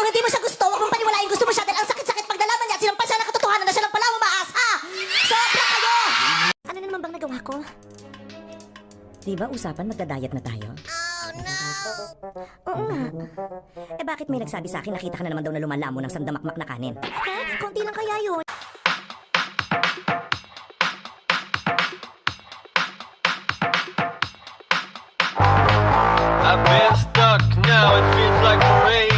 Kung hindi mo siya gusto, huwag mong paniwalain gusto mo siya dahil ang sakit-sakit pag nalaman niya at sinampal siya ng katotohanan na siya lang pala mamaas, ha? Sobra kayo! Ano na naman bang nagawa ko? Di ba usapan magda-diet na tayo? Oh, no! Oo nga. Eh bakit may nagsabi sa akin nakita ka na naman daw na lumalamo ng sandamakmak na kanin? Ha? Konti lang kaya yun?